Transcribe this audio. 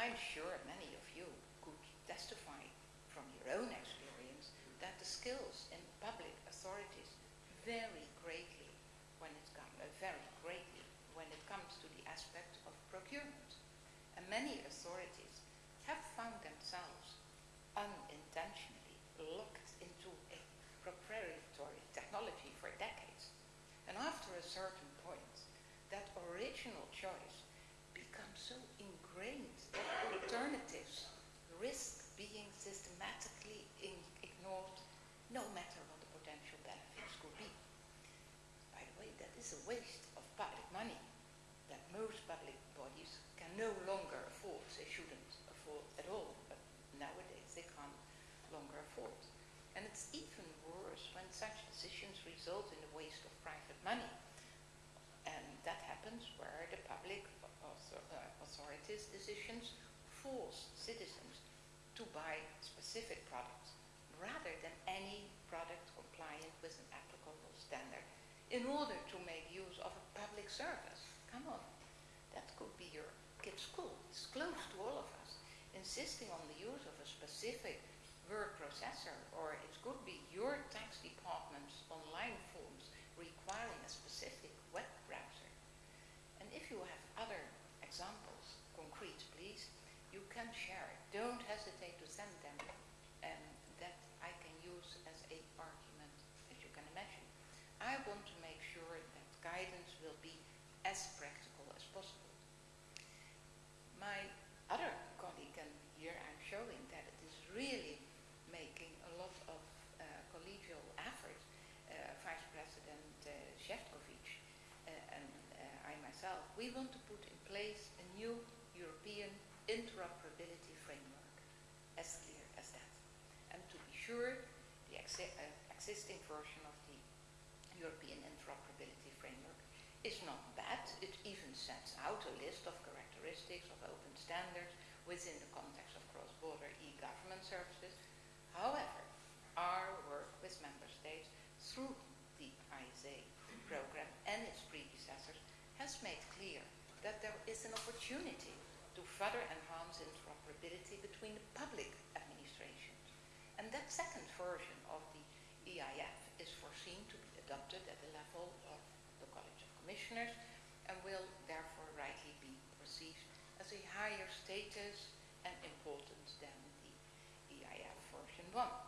I'm sure many of you could testify from your own experience that the skills in public authorities vary greatly when it comes uh, very greatly when it comes to the aspect of procurement. And many authorities have found themselves unintentionally locked into a proprietary technology for decades. And after a certain point, that original choice is a waste of public money that most public bodies can no longer afford. They shouldn't afford at all, but nowadays they can't longer afford. And it's even worse when such decisions result in the waste of private money. And that happens where the public uh, authorities' decisions force citizens to buy specific products rather than any product compliant with an applicable standard in order to make use of a public service. Come on, that could be your kid's school. It's close to all of us. Insisting on the use of a specific word processor, or it could be your tax department's online forms requiring a specific web browser. And if you have other examples, concrete please, you can share it. Don't hesitate to send them and that I can use as a argument, as you can imagine. I to make sure that guidance will be as practical as possible. My other colleague, and here I'm showing that it is really making a lot of uh, collegial effort. Uh, Vice President uh, Šefčovič uh, and uh, I myself, we want to put in place a new European interoperability framework, as clear as that. And to be sure, the exi uh, existing version of the European interoperability framework is not bad. It even sets out a list of characteristics of open standards within the context of cross-border e-government services However, our work with member states through the ISA program and its predecessors has made clear that there is an opportunity to further enhance interoperability between the public administrations. And that version of the EIF is foreseen to be adopted at the level of the College of Commissioners and will therefore rightly be perceived as a higher status and importance than the EIF version 1.